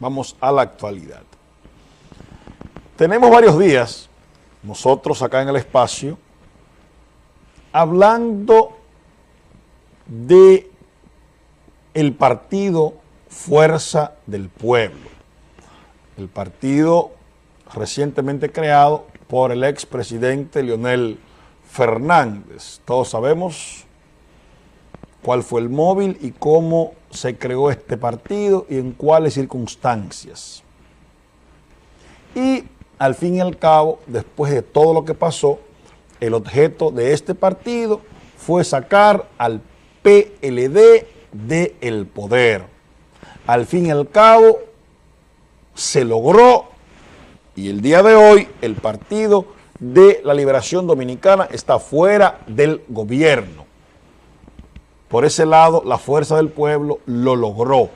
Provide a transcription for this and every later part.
Vamos a la actualidad. Tenemos varios días, nosotros acá en el espacio, hablando de el partido Fuerza del Pueblo, el partido recientemente creado por el expresidente Leonel Fernández. Todos sabemos cuál fue el móvil y cómo se creó este partido y en cuáles circunstancias. Y al fin y al cabo, después de todo lo que pasó, el objeto de este partido fue sacar al PLD del poder. Al fin y al cabo, se logró y el día de hoy el Partido de la Liberación Dominicana está fuera del gobierno. Por ese lado, la fuerza del pueblo lo logró.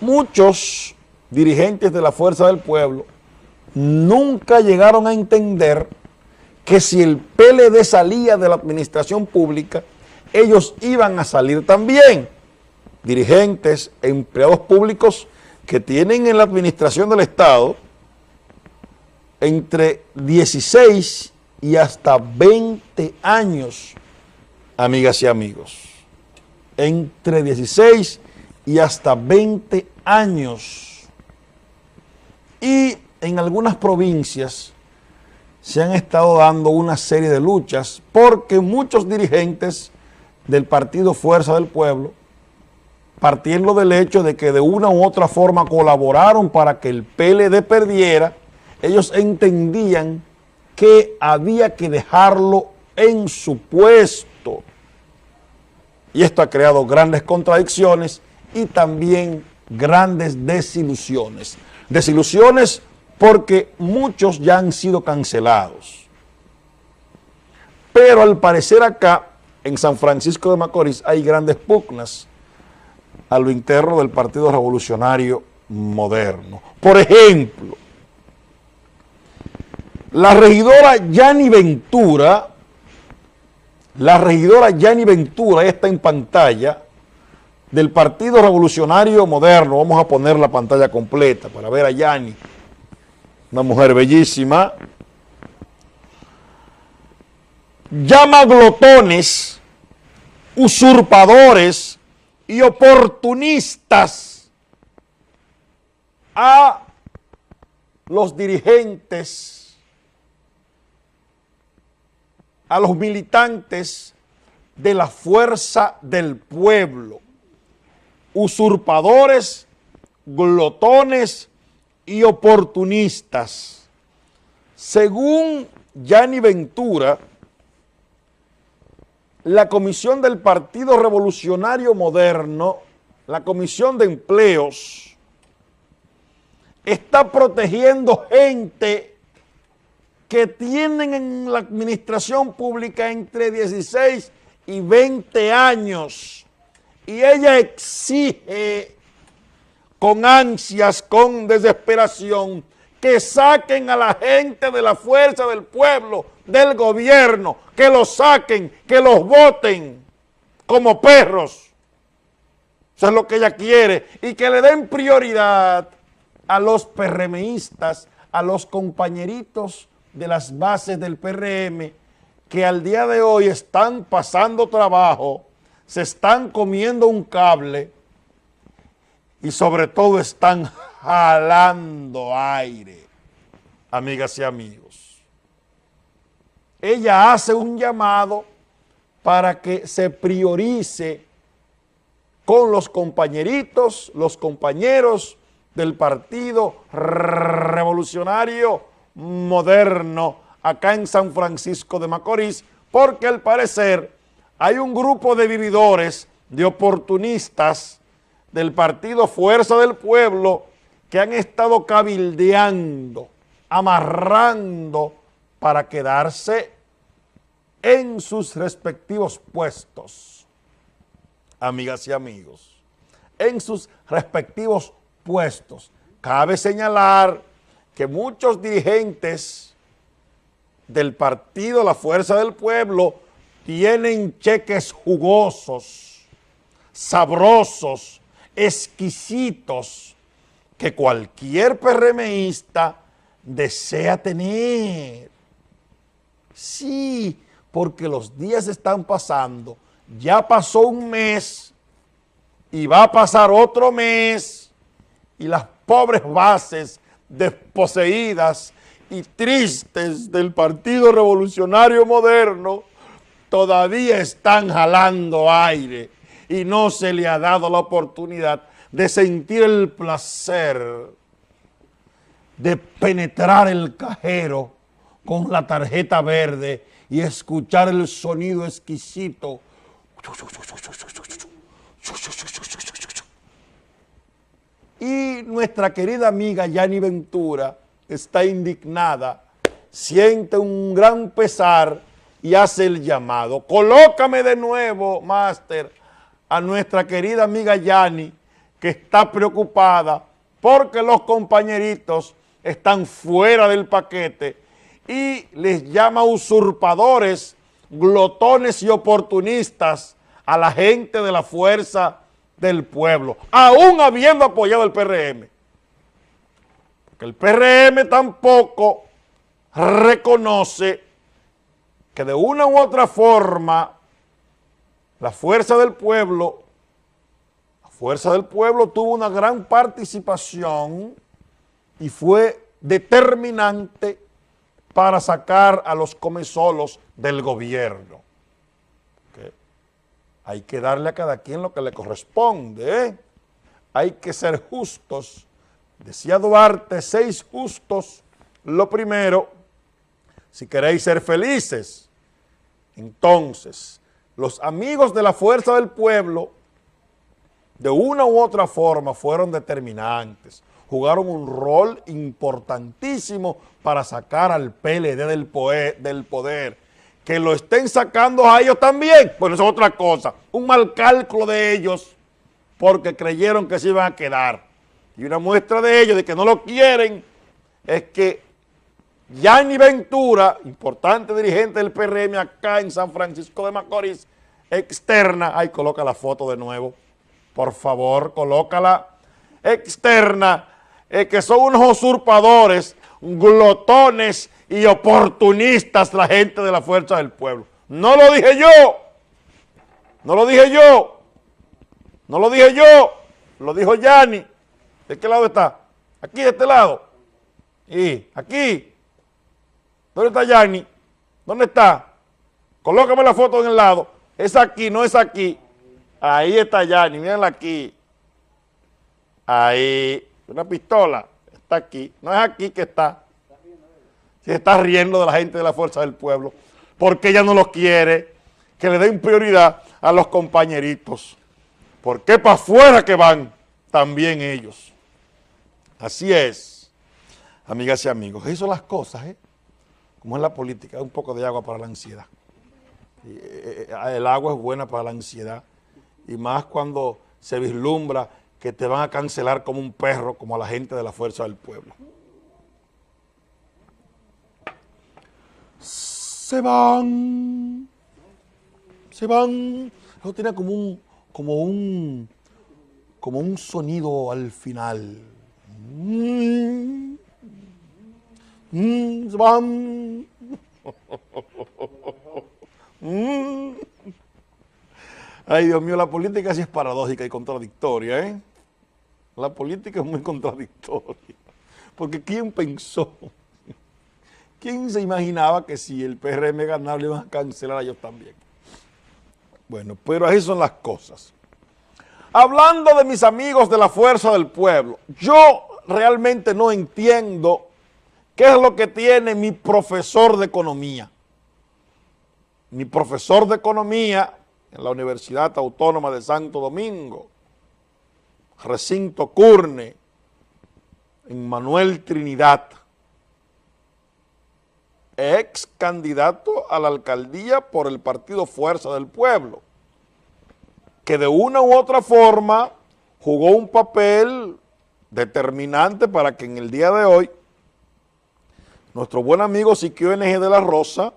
Muchos dirigentes de la fuerza del pueblo nunca llegaron a entender que si el PLD salía de la administración pública, ellos iban a salir también. Dirigentes, empleados públicos que tienen en la administración del Estado entre 16 y hasta 20 años amigas y amigos, entre 16 y hasta 20 años. Y en algunas provincias se han estado dando una serie de luchas porque muchos dirigentes del partido Fuerza del Pueblo, partiendo del hecho de que de una u otra forma colaboraron para que el PLD perdiera, ellos entendían que había que dejarlo en su puesto y esto ha creado grandes contradicciones y también grandes desilusiones. Desilusiones porque muchos ya han sido cancelados. Pero al parecer acá, en San Francisco de Macorís, hay grandes pugnas a lo interno del Partido Revolucionario Moderno. Por ejemplo, la regidora Yani Ventura la regidora Yani Ventura está en pantalla del Partido Revolucionario Moderno. Vamos a poner la pantalla completa para ver a Yani. Una mujer bellísima. Llama glotones, usurpadores y oportunistas a los dirigentes a los militantes de la fuerza del pueblo, usurpadores, glotones y oportunistas. Según Yanni Ventura, la Comisión del Partido Revolucionario Moderno, la Comisión de Empleos, está protegiendo gente que tienen en la administración pública entre 16 y 20 años y ella exige con ansias, con desesperación, que saquen a la gente de la fuerza del pueblo, del gobierno, que los saquen, que los voten como perros. Eso es lo que ella quiere. Y que le den prioridad a los PRMistas, a los compañeritos de las bases del PRM que al día de hoy están pasando trabajo, se están comiendo un cable y sobre todo están jalando aire, amigas y amigos. Ella hace un llamado para que se priorice con los compañeritos, los compañeros del Partido Revolucionario moderno acá en San Francisco de Macorís, porque al parecer hay un grupo de vividores, de oportunistas del partido Fuerza del Pueblo que han estado cabildeando, amarrando para quedarse en sus respectivos puestos. Amigas y amigos, en sus respectivos puestos. Cabe señalar que muchos dirigentes del partido La Fuerza del Pueblo tienen cheques jugosos, sabrosos, exquisitos que cualquier PRMista desea tener. Sí, porque los días están pasando, ya pasó un mes y va a pasar otro mes y las pobres bases desposeídas y tristes del Partido Revolucionario Moderno todavía están jalando aire y no se le ha dado la oportunidad de sentir el placer de penetrar el cajero con la tarjeta verde y escuchar el sonido exquisito y nuestra querida amiga Yani Ventura está indignada, siente un gran pesar y hace el llamado. Colócame de nuevo, máster, a nuestra querida amiga Yani, que está preocupada porque los compañeritos están fuera del paquete y les llama usurpadores, glotones y oportunistas a la gente de la fuerza del pueblo, aún habiendo apoyado el PRM. Porque el PRM tampoco reconoce que de una u otra forma la fuerza del pueblo, la fuerza del pueblo tuvo una gran participación y fue determinante para sacar a los comesolos del gobierno. Hay que darle a cada quien lo que le corresponde, ¿eh? Hay que ser justos. Decía Duarte, seis justos. Lo primero, si queréis ser felices, entonces, los amigos de la fuerza del pueblo, de una u otra forma, fueron determinantes. Jugaron un rol importantísimo para sacar al PLD del, del poder que lo estén sacando a ellos también, pues eso es otra cosa. Un mal cálculo de ellos porque creyeron que se iban a quedar. Y una muestra de ellos, de que no lo quieren, es que Yanni Ventura, importante dirigente del PRM acá en San Francisco de Macorís, externa, ay, coloca la foto de nuevo, por favor, colócala, externa, eh, que son unos usurpadores, glotones y oportunistas la gente de la fuerza del pueblo. No lo dije yo, no lo dije yo, no lo dije yo, lo dijo Yanni. ¿De qué lado está? Aquí, de este lado. Y aquí. ¿Dónde está Yanni? ¿Dónde está? Colócame la foto en el lado. Es aquí, no es aquí. Ahí está Yanni, mírenla aquí. Ahí, una pistola, está aquí. No es aquí que está se está riendo de la gente de la Fuerza del Pueblo, porque ella no los quiere, que le den prioridad a los compañeritos. Porque para afuera que van también ellos. Así es, amigas y amigos. Eso las cosas, ¿eh? Como es la política, un poco de agua para la ansiedad. Eh, eh, el agua es buena para la ansiedad. Y más cuando se vislumbra que te van a cancelar como un perro, como a la gente de la Fuerza del Pueblo. Se van, se van. Eso tiene como un, como un, como un sonido al final. Mm, mm, se van. Mm. Ay, Dios mío, la política sí es paradójica y contradictoria, ¿eh? La política es muy contradictoria. Porque ¿quién pensó ¿Quién se imaginaba que si el PRM ganaba le iban a cancelar a ellos también? Bueno, pero así son las cosas. Hablando de mis amigos de la Fuerza del Pueblo, yo realmente no entiendo qué es lo que tiene mi profesor de economía. Mi profesor de economía en la Universidad Autónoma de Santo Domingo, Recinto Curne, en Manuel Trinidad, ex candidato a la alcaldía por el partido Fuerza del Pueblo, que de una u otra forma jugó un papel determinante para que en el día de hoy nuestro buen amigo Siquio NG de la Rosa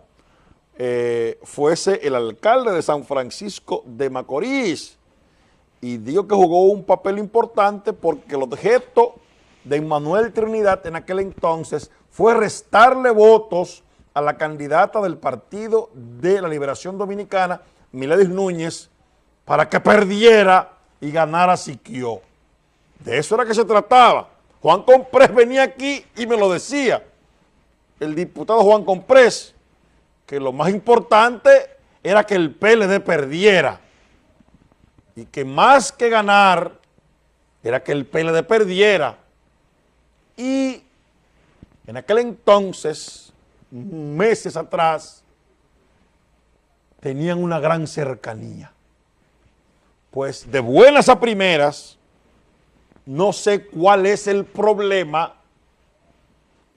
eh, fuese el alcalde de San Francisco de Macorís. Y digo que jugó un papel importante porque el objeto de Emmanuel Trinidad en aquel entonces fue restarle votos a la candidata del Partido de la Liberación Dominicana, Miledis Núñez, para que perdiera y ganara Siquio. De eso era que se trataba. Juan Comprés venía aquí y me lo decía, el diputado Juan Comprés, que lo más importante era que el PLD perdiera y que más que ganar era que el PLD perdiera y en aquel entonces, meses atrás, tenían una gran cercanía. Pues de buenas a primeras, no sé cuál es el problema,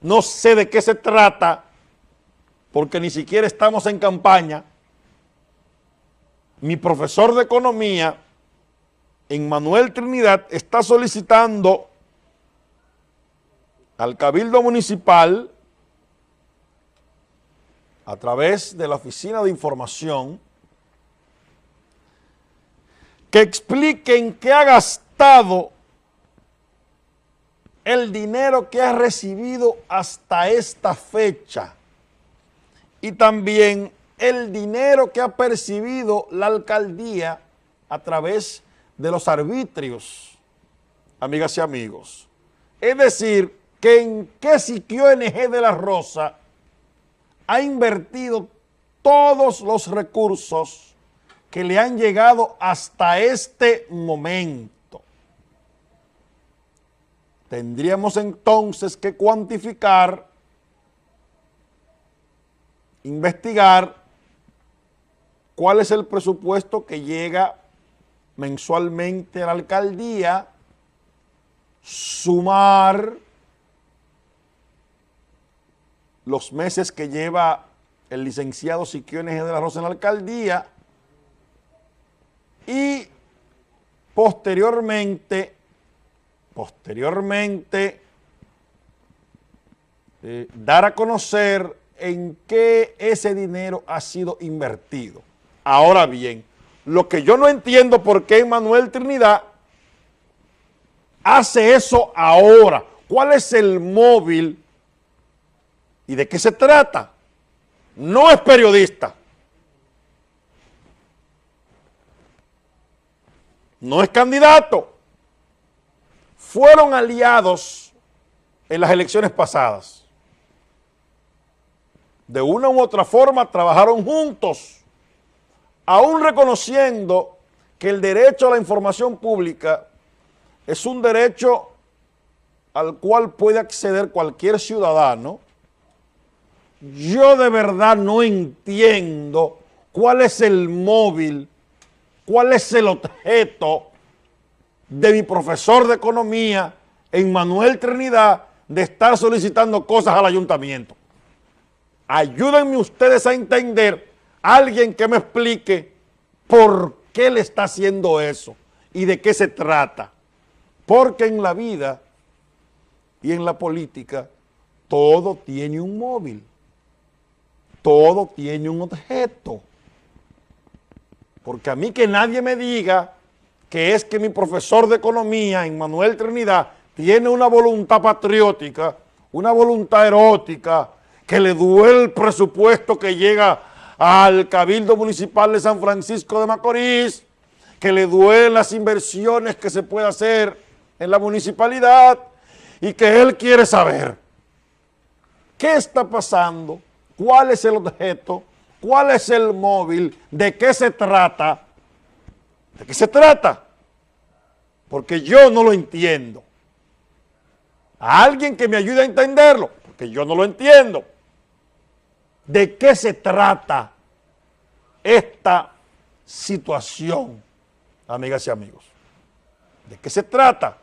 no sé de qué se trata, porque ni siquiera estamos en campaña. Mi profesor de economía, en Manuel Trinidad, está solicitando al Cabildo Municipal a través de la Oficina de Información que expliquen qué ha gastado el dinero que ha recibido hasta esta fecha y también el dinero que ha percibido la alcaldía a través de los arbitrios, amigas y amigos. Es decir, que en qué Siquio NG de la Rosa ha invertido todos los recursos que le han llegado hasta este momento. Tendríamos entonces que cuantificar, investigar cuál es el presupuesto que llega mensualmente a la alcaldía, sumar los meses que lleva el licenciado Siquio de la Rosa en la alcaldía y posteriormente, posteriormente, eh, dar a conocer en qué ese dinero ha sido invertido. Ahora bien, lo que yo no entiendo por qué Manuel Trinidad hace eso ahora. ¿Cuál es el móvil ¿Y de qué se trata? No es periodista. No es candidato. Fueron aliados en las elecciones pasadas. De una u otra forma trabajaron juntos, aún reconociendo que el derecho a la información pública es un derecho al cual puede acceder cualquier ciudadano yo de verdad no entiendo cuál es el móvil, cuál es el objeto de mi profesor de economía, Manuel Trinidad, de estar solicitando cosas al ayuntamiento. Ayúdenme ustedes a entender alguien que me explique por qué le está haciendo eso y de qué se trata. Porque en la vida y en la política todo tiene un móvil todo tiene un objeto. Porque a mí que nadie me diga que es que mi profesor de economía, Manuel Trinidad, tiene una voluntad patriótica, una voluntad erótica, que le duele el presupuesto que llega al Cabildo Municipal de San Francisco de Macorís, que le duelen las inversiones que se puede hacer en la municipalidad y que él quiere saber qué está pasando cuál es el objeto, cuál es el móvil, de qué se trata, de qué se trata, porque yo no lo entiendo. A alguien que me ayude a entenderlo, porque yo no lo entiendo. ¿De qué se trata esta situación, amigas y amigos? ¿De qué se trata?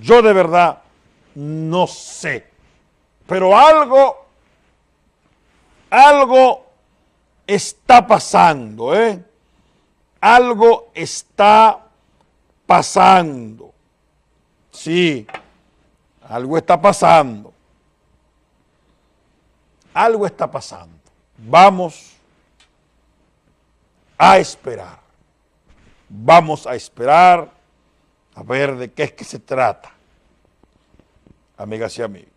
Yo de verdad no sé, pero algo algo está pasando, ¿eh? Algo está pasando. Sí, algo está pasando. Algo está pasando. Vamos a esperar. Vamos a esperar a ver de qué es que se trata, amigas y amigos.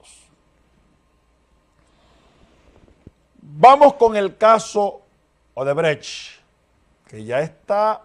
Vamos con el caso Odebrecht, que ya está